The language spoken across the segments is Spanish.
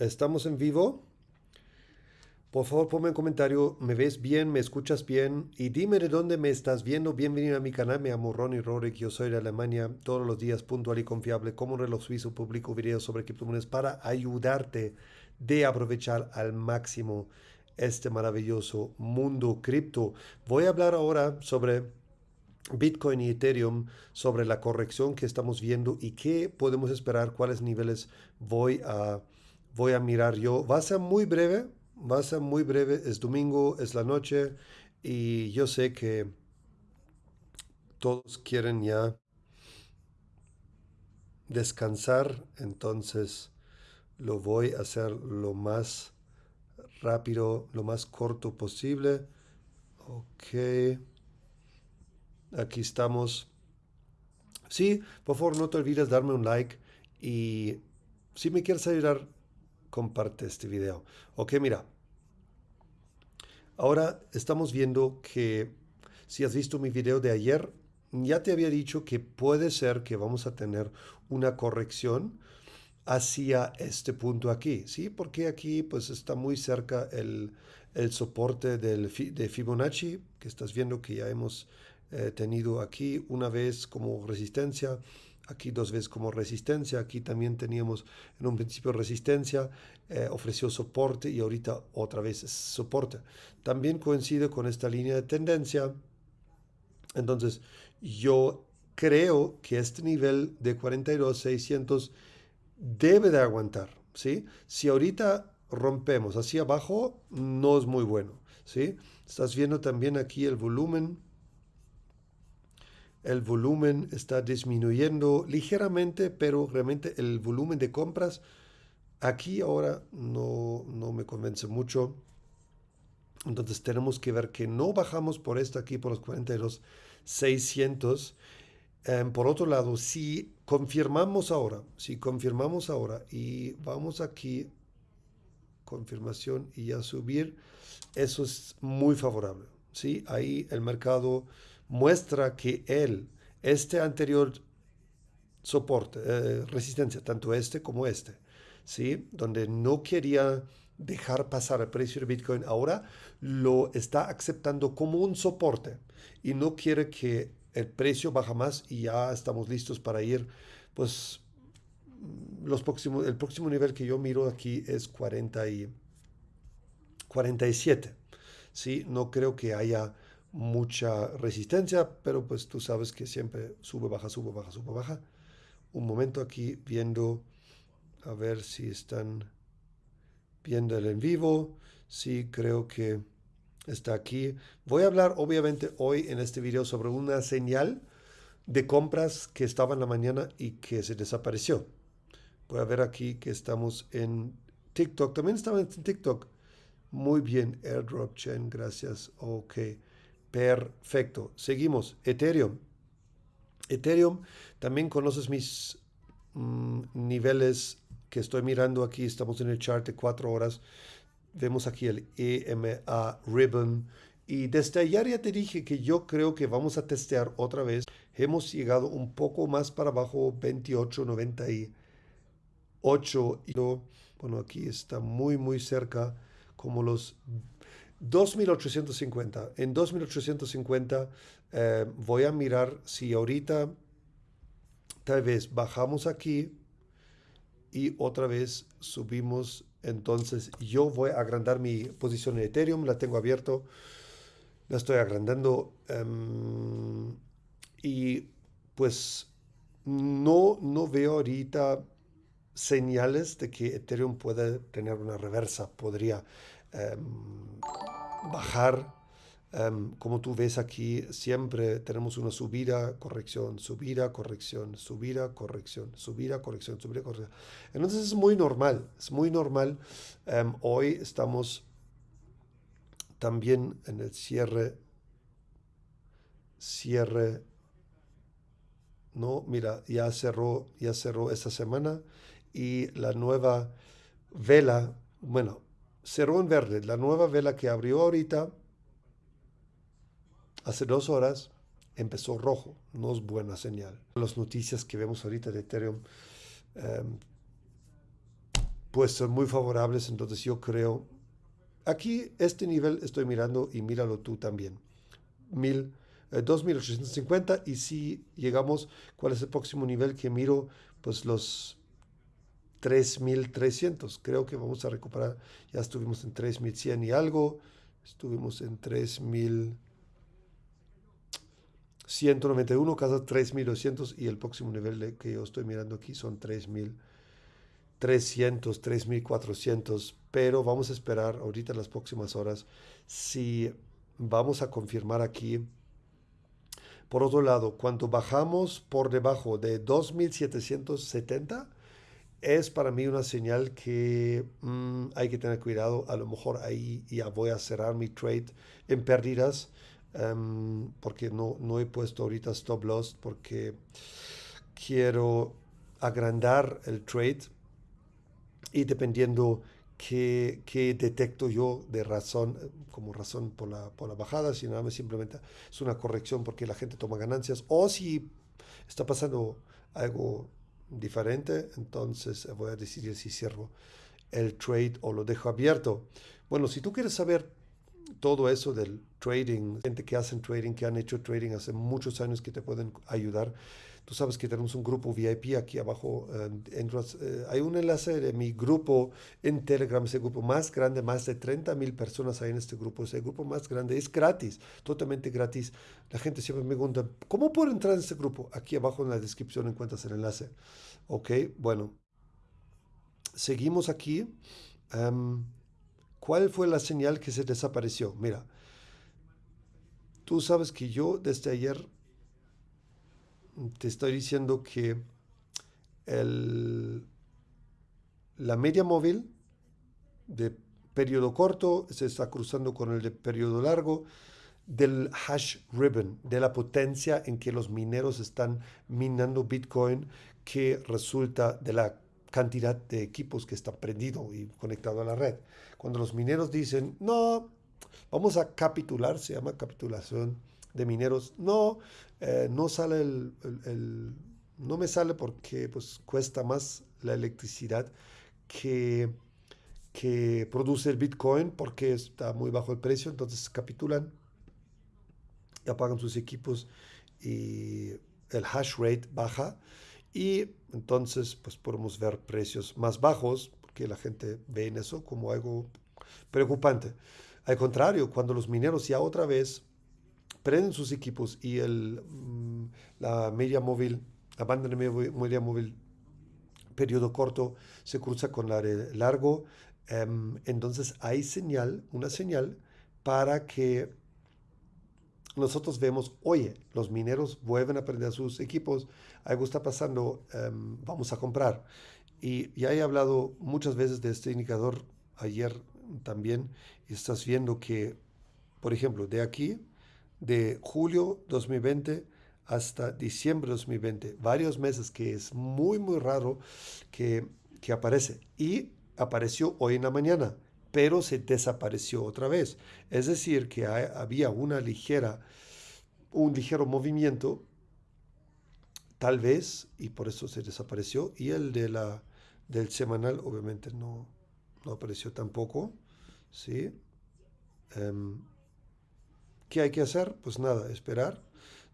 Estamos en vivo. Por favor, ponme un comentario. ¿Me ves bien? ¿Me escuchas bien? Y dime de dónde me estás viendo. Bienvenido a mi canal. Me llamo Ronnie Rorik. Yo soy de Alemania. Todos los días puntual y confiable. Como un reloj suizo publico videos sobre criptomonedas para ayudarte de aprovechar al máximo este maravilloso mundo cripto. Voy a hablar ahora sobre Bitcoin y Ethereum sobre la corrección que estamos viendo y qué podemos esperar, cuáles niveles voy a voy a mirar yo. Va a ser muy breve, va a ser muy breve. Es domingo, es la noche y yo sé que todos quieren ya descansar, entonces lo voy a hacer lo más rápido, lo más corto posible. Ok. Aquí estamos. Sí, por favor no te olvides darme un like y si me quieres ayudar comparte este video. Ok, mira. Ahora estamos viendo que si has visto mi video de ayer, ya te había dicho que puede ser que vamos a tener una corrección hacia este punto aquí, ¿sí? Porque aquí pues está muy cerca el, soporte del, de Fibonacci, que estás viendo que ya hemos eh, tenido aquí una vez como resistencia, aquí dos veces como resistencia, aquí también teníamos en un principio resistencia, eh, ofreció soporte y ahorita otra vez soporte. También coincide con esta línea de tendencia, entonces yo creo que este nivel de 42,600 debe de aguantar, ¿sí? Si ahorita rompemos hacia abajo, no es muy bueno, ¿sí? Estás viendo también aquí el volumen, el volumen está disminuyendo ligeramente, pero realmente el volumen de compras aquí ahora no, me convence mucho. Entonces tenemos que ver que no bajamos por esto aquí, por los 42,600. Em, por otro lado, si confirmamos ahora, si confirmamos ahora y vamos aquí, confirmación y a subir, eso es muy favorable. ¿sí? Ahí el mercado muestra que él, este anterior soporte, eh, resistencia, tanto este como este, ¿sí? donde no quería dejar pasar el precio de Bitcoin, ahora lo está aceptando como un soporte y no quiere que el precio baja más y ya estamos listos para ir, pues los próximos, el próximo nivel que yo miro aquí es 40 y 47. ¿sí? No creo que haya mucha resistencia, pero pues tú sabes que siempre sube, baja, sube, baja, sube, baja. Un momento aquí viendo, a ver si están viendo el en vivo. Sí, creo que está aquí. Voy a hablar obviamente hoy en este video sobre una señal de compras que estaba en la mañana y que se desapareció. Voy a ver aquí que estamos en TikTok. También estaba en TikTok. Muy bien, Airdrop Chain, gracias. Ok. Perfecto. Seguimos. Ethereum. Ethereum, también conoces mis mm, niveles que estoy mirando aquí. Estamos en el chart de cuatro horas. Vemos aquí el EMA Ribbon. Y desde ayer ya te dije que yo creo que vamos a testear otra vez. Hemos llegado un poco más para abajo, 28.98. Y bueno, aquí está muy, muy cerca como los 2.850. En 2.850 eh, voy a mirar si ahorita tal vez bajamos aquí y otra vez subimos. Entonces yo voy a agrandar mi posición en Ethereum. La tengo abierto. La estoy agrandando. Em, y pues no, no veo ahorita señales de que Ethereum pueda tener una reversa. Podría Em, bajar. Em, como tú ves aquí, siempre tenemos una subida, corrección, subida, corrección, subida, corrección, subida, corrección, subida, corrección. Entonces es muy normal, es muy normal. Em, hoy estamos también en el cierre, cierre, no, mira, ya cerró, ya cerró esta semana y la nueva vela, bueno, cerró en verde. La nueva vela que abrió ahorita, hace dos horas, empezó rojo. No es buena señal. Las noticias que vemos ahorita de Ethereum, em, pues son muy favorables, entonces yo creo, aquí este nivel estoy mirando y míralo tú también, Mil, 2850 eh, y si llegamos, ¿cuál es el próximo nivel que miro? Pues los 3300, creo que vamos a recuperar, ya estuvimos en 3100 y algo, estuvimos en 3191, cada 3200 y el próximo nivel que yo estoy mirando aquí son 3000. 300, 3400, pero vamos a esperar ahorita en las próximas horas si vamos a confirmar aquí. Por otro lado, cuando bajamos por debajo de 2770, es para mí una señal que mm, hay que tener cuidado. A lo mejor ahí ya voy a cerrar mi trade en pérdidas, em, porque no, no he puesto ahorita stop loss, porque quiero agrandar el trade y dependiendo qué, qué, detecto yo de razón, como razón por la, por la bajada, si nada más simplemente es una corrección porque la gente toma ganancias, o si está pasando algo diferente, entonces voy a decidir si cierro el trade o lo dejo abierto. Bueno, si tú quieres saber todo eso del trading, gente que hacen trading, que han hecho trading hace muchos años que te pueden ayudar, Tú sabes que tenemos un grupo VIP aquí abajo. Eh, eh, hay un enlace de mi grupo en Telegram, ese grupo más grande, más de 30 mil personas hay en este grupo. Ese grupo más grande es gratis, totalmente gratis. La gente siempre me pregunta, ¿cómo puedo entrar en este grupo? Aquí abajo en la descripción encuentras el enlace. Ok, bueno. Seguimos aquí. Em, ¿Cuál fue la señal que se desapareció? Mira, tú sabes que yo desde ayer te estoy diciendo que la media móvil de periodo corto se está cruzando con el de periodo largo del hash ribbon, de la potencia en que los mineros están minando Bitcoin, que resulta de la cantidad de equipos que están prendidos y conectados a la red. Cuando los mineros dicen, no, vamos a capitular, se llama capitulación, de mineros, no, eh, no sale el, no me sale porque pues cuesta más la electricidad que, que produce el Bitcoin porque está muy bajo el precio, entonces capitulan y apagan sus equipos y el hash rate baja y entonces pues podemos ver precios más bajos porque la gente ve en eso como algo preocupante. Al contrario, cuando los mineros ya otra vez prenden sus equipos y el, mm, la media móvil, la banda de media móvil periodo corto se cruza con la largo, em, entonces hay señal, una señal para que nosotros vemos, oye, los mineros vuelven a prender sus equipos, algo está pasando, em, vamos a comprar. Y ya he hablado muchas veces de este indicador ayer también, y estás viendo que, por ejemplo, de aquí de julio 2020 hasta diciembre 2020, varios meses que es muy, muy raro que, que aparece. Y apareció hoy en la mañana, pero se desapareció otra vez. Es decir, que había una ligera, un ligero movimiento, tal vez, y por eso se desapareció. Y el de la, del semanal, obviamente, no, no apareció tampoco. ¿sí? Em, ¿Qué hay que hacer? Pues nada, esperar.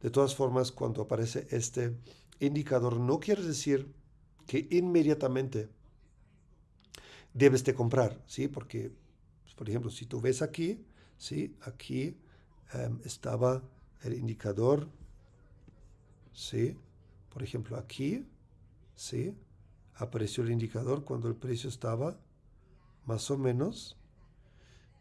De todas formas, cuando aparece este indicador, no quiere decir que inmediatamente debes de comprar, ¿sí? Porque, pues, por ejemplo, si tú ves aquí, ¿sí? Aquí em, estaba el indicador, ¿sí? Por ejemplo, aquí, ¿sí? Apareció el indicador cuando el precio estaba más o menos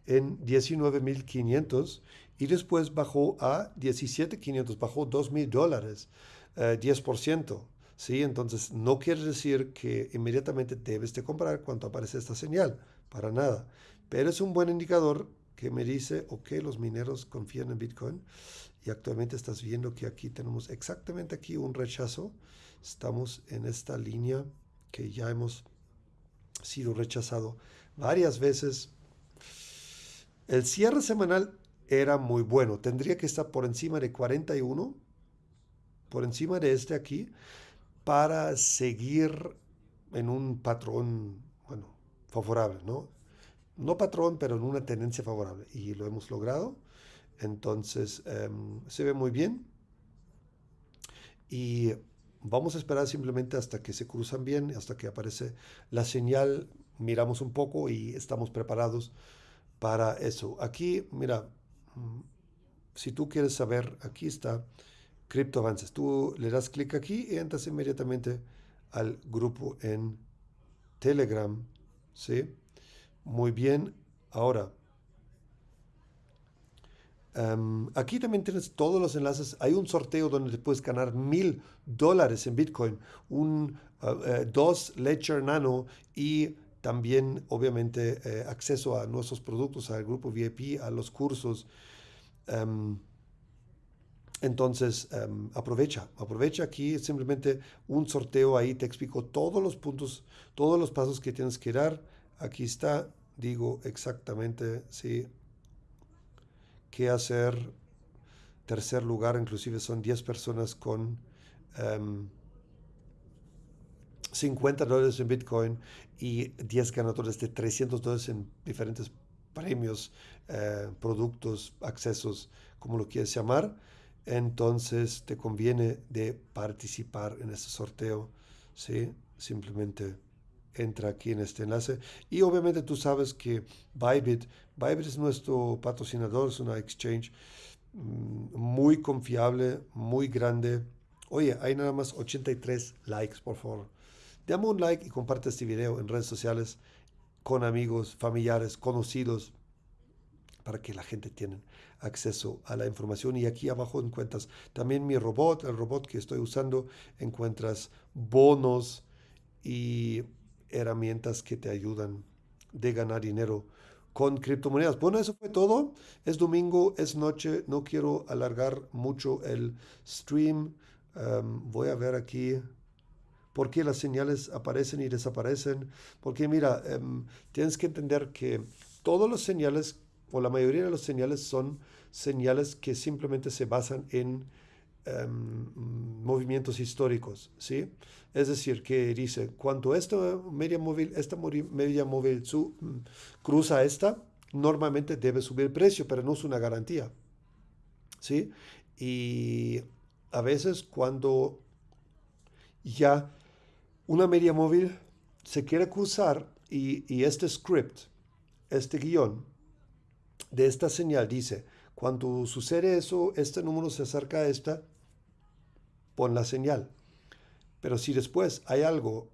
en 19.500 y después bajó a 17.500, bajó 2.000 dólares, 10%. Eh, ¿sí? Entonces no quiere decir que inmediatamente debes de comprar cuando aparece esta señal, para nada. Pero es un buen indicador que me dice, ok, los mineros confían en Bitcoin y actualmente estás viendo que aquí tenemos exactamente aquí un rechazo. Estamos en esta línea que ya hemos sido rechazado varias veces el cierre semanal era muy bueno. Tendría que estar por encima de 41, por encima de este aquí, para seguir en un patrón, bueno, favorable, ¿no? No patrón, pero en una tendencia favorable. Y lo hemos logrado. Entonces, em, se ve muy bien. Y vamos a esperar simplemente hasta que se cruzan bien, hasta que aparece la señal. Miramos un poco y estamos preparados para eso. Aquí, mira, mm, si tú quieres saber, aquí está Crypto Avances. Tú le das clic aquí y entras inmediatamente al grupo en Telegram. ¿Sí? Muy bien. Ahora, em, aquí también tienes todos los enlaces. Hay un sorteo donde te puedes ganar mil dólares en Bitcoin, un uh, eh, dos Ledger Nano y también, obviamente, eh, acceso a nuestros productos, al grupo VIP, a los cursos. Em, entonces, em, aprovecha, aprovecha aquí simplemente un sorteo ahí, te explico todos los puntos, todos los pasos que tienes que dar. Aquí está, digo exactamente, sí, qué hacer. Tercer lugar, inclusive son 10 personas con 50 em, dólares en Bitcoin y 10 ganadores de 300 dólares en diferentes premios, eh, productos, accesos, como lo quieres llamar entonces te conviene de participar en este sorteo, ¿sí? Simplemente entra aquí en este enlace. Y obviamente tú sabes que Bybit, Bybit es nuestro patrocinador, es una exchange mm, muy confiable, muy grande. Oye, hay nada más 83 likes, por favor. Dame un like y comparte este video en redes sociales con amigos, familiares, conocidos, para que la gente tenga acceso a la información. Y aquí abajo encuentras también mi robot, el robot que estoy usando, encuentras bonos y herramientas que te ayudan de ganar dinero con criptomonedas. Bueno, eso fue todo. Es domingo, es noche, no quiero alargar mucho el stream. Em, voy a ver aquí por qué las señales aparecen y desaparecen. Porque mira, em, tienes que entender que todas las señales o la mayoría de las señales son señales que simplemente se basan en em, movimientos históricos, ¿sí? Es decir, que dice, cuando esta media móvil, esta media móvil su, mm, cruza esta, normalmente debe subir el precio, pero no es una garantía, ¿sí? Y a veces cuando ya una media móvil se quiere cruzar y, este script, este guion, de esta señal dice, cuando sucede eso, este número se acerca a esta, pon la señal. Pero si después hay algo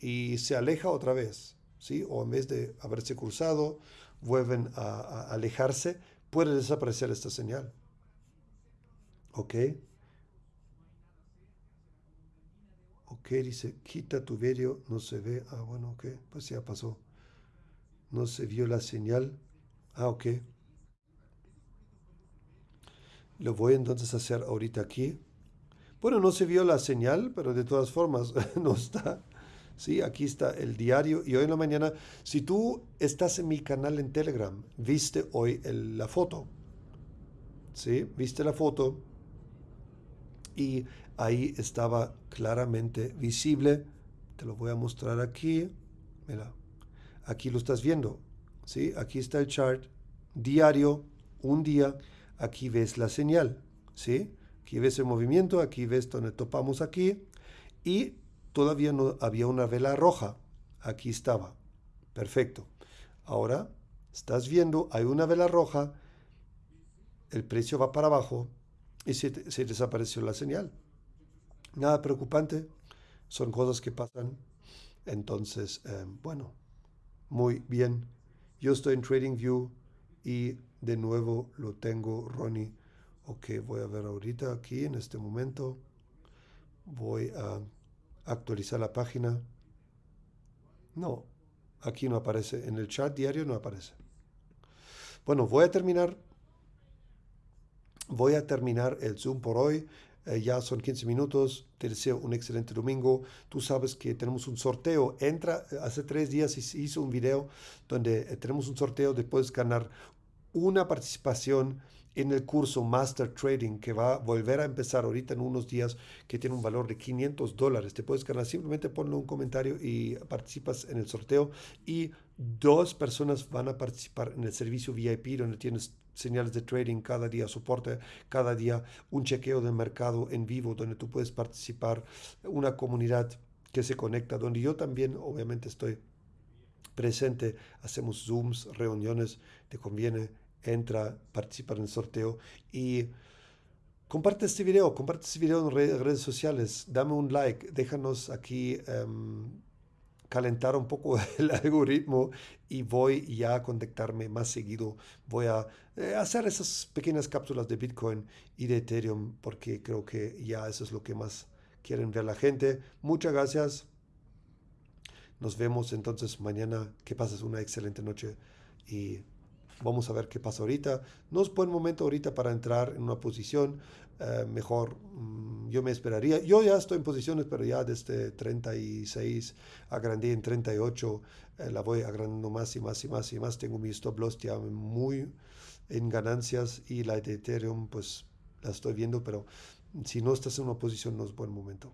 y se aleja otra vez, ¿sí? o en vez de haberse cruzado, vuelven a, alejarse, puede desaparecer esta señal. ¿Ok? Ok, dice, quita tu vídeo, no se ve. Ah, bueno, ok, pues ya pasó. No se vio la señal. Ah, ok. Lo voy entonces a hacer ahorita aquí. Bueno, no se vio la señal, pero de todas formas no está. Sí, aquí está el diario. Y hoy en la mañana, si tú estás en mi canal en Telegram, viste hoy la foto. ¿Sí? Viste la foto. Y ahí estaba claramente visible. Te lo voy a mostrar aquí. Mira, aquí lo estás viendo. ¿sí? Aquí está el chart diario, un día, aquí ves la señal, ¿sí? Aquí ves el movimiento, aquí ves donde topamos aquí y todavía no había una vela roja, aquí estaba, perfecto. Ahora estás viendo, hay una vela roja, el precio va para abajo y se, desapareció la señal. Nada preocupante, son cosas que pasan. Entonces, eh, bueno, muy bien. Yo estoy en TradingView y de nuevo lo tengo, Ronnie. Ok, voy a ver ahorita aquí en este momento. Voy a actualizar la página. No, aquí no aparece. En el chat diario no aparece. Bueno, voy a terminar. Voy a terminar el Zoom por hoy. Eh, ya son 15 minutos. Te deseo un excelente domingo. Tú sabes que tenemos un sorteo. Entra, eh, hace tres días hizo un video donde eh, tenemos un sorteo de puedes ganar una participación en el curso Master Trading que va a volver a empezar ahorita en unos días, que tiene un valor de 500 dólares. Te puedes ganar, simplemente ponle un comentario y participas en el sorteo. Y dos personas van a participar en el servicio VIP, donde tienes señales de trading cada día, soporte cada día, un chequeo de mercado en vivo, donde tú puedes participar, una comunidad que se conecta, donde yo también obviamente estoy presente, hacemos Zooms, reuniones, te conviene entra, participa en el sorteo y comparte este video, comparte este video en redes, sociales, dame un like, déjanos aquí em, calentar un poco el algoritmo y voy ya a contactarme más seguido. Voy a eh, hacer esas pequeñas cápsulas de Bitcoin y de Ethereum porque creo que ya eso es lo que más quieren ver la gente. Muchas gracias. Nos vemos entonces mañana. Que pases una excelente noche y Vamos a ver qué pasa ahorita. No es buen momento ahorita para entrar en una posición. Eh, mejor mm, yo me esperaría. Yo ya estoy en posiciones, pero ya desde 36 agrandé en 38. Eh, la voy agrandando más y más y más y más. Tengo mi stop loss ya muy en ganancias y la de Ethereum pues la estoy viendo, pero si no estás en una posición no es buen momento.